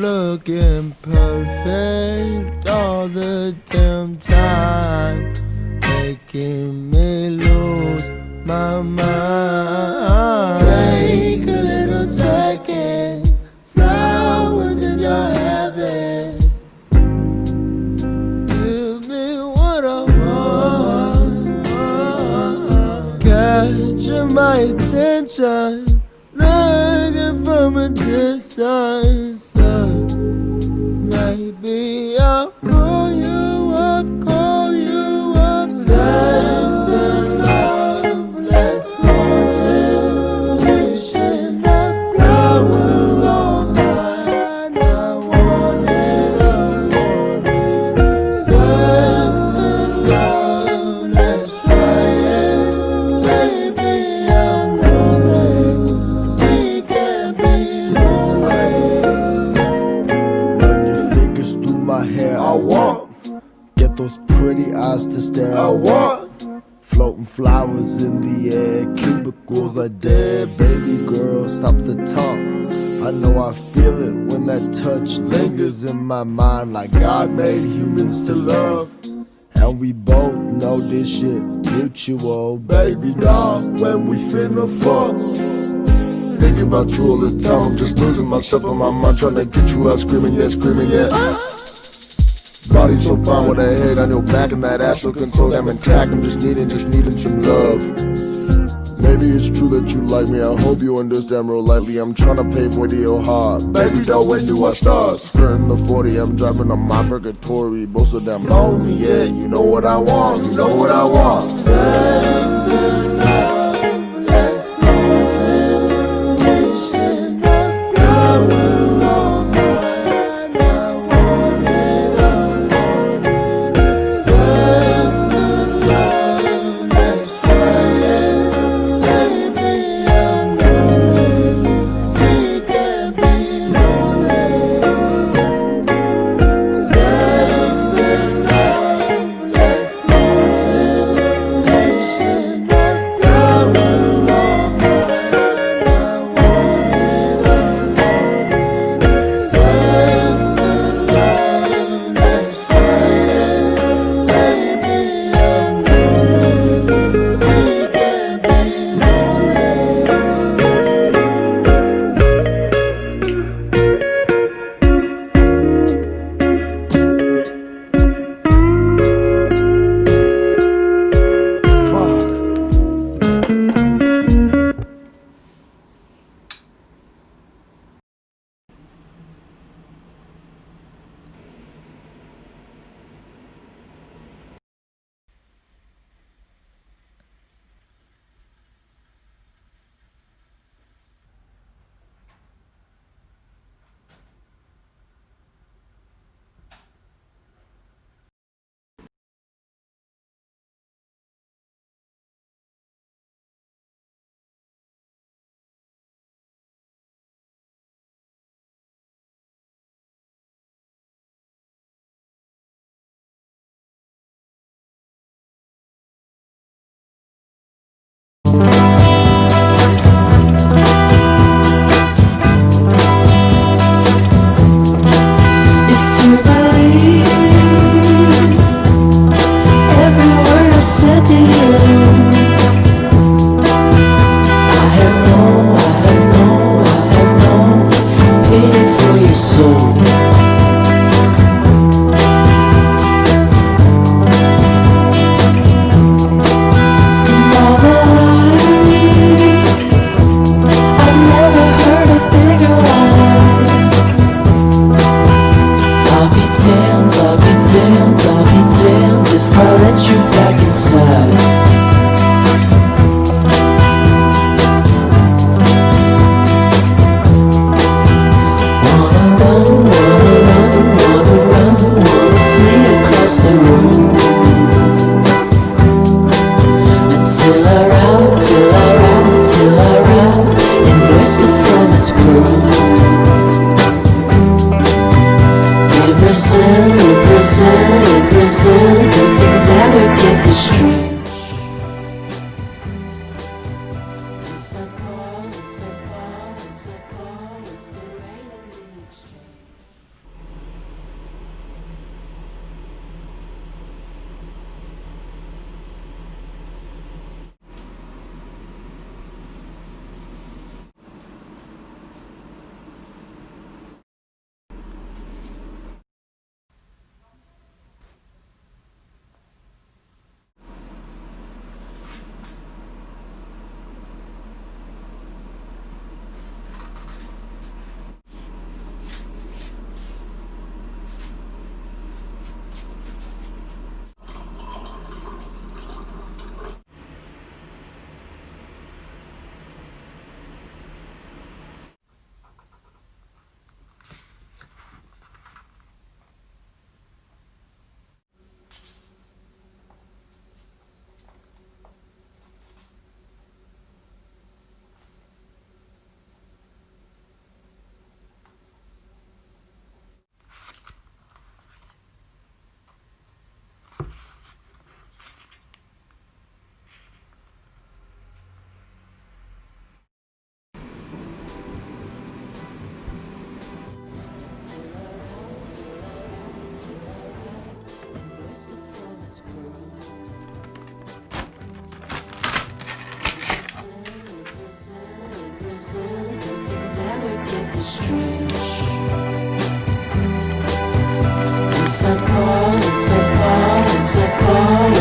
Looking perfect all the damn time, making me lose my mind. Take a little second, flowers in your heaven. Give me what I want. Catching my attention. Looking from a distance. Those pretty eyes to stare. I want. Floating flowers in the air. Cubicles are dead. Baby girl, stop the talk. I know I feel it when that touch lingers in my mind. Like God made humans to love. And we both know this shit mutual. Baby doll, when we finna fuck. Thinking about you all the time, I'm just losing myself in my mind, trying to get you out screaming, yeah, screaming, yeah. Body so fine with a head on your back and that ass so damn intact. I'm just needing, just needing some love. Maybe it's true that you like me. I hope you understand real lightly. I'm to pave way to your heart. Baby, though, when do I start? Skirting the 40, I'm driving on my purgatory. Both of them lonely, yeah. You know what I want, you know what I want.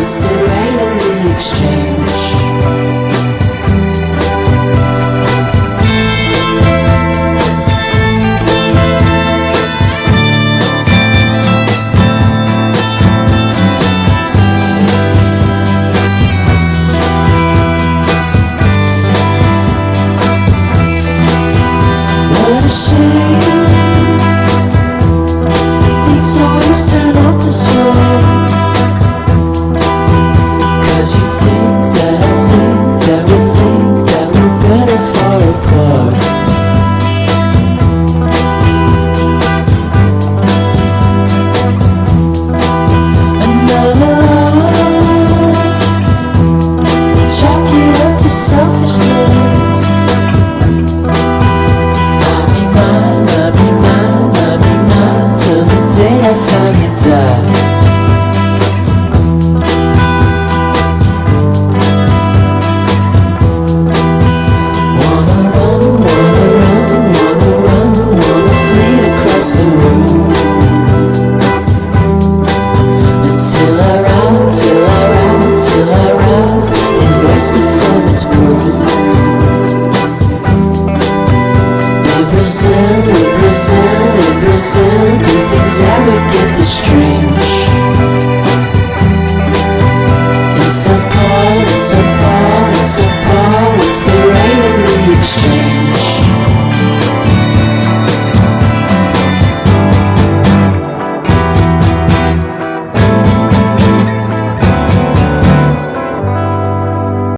It's the rain of the exchange.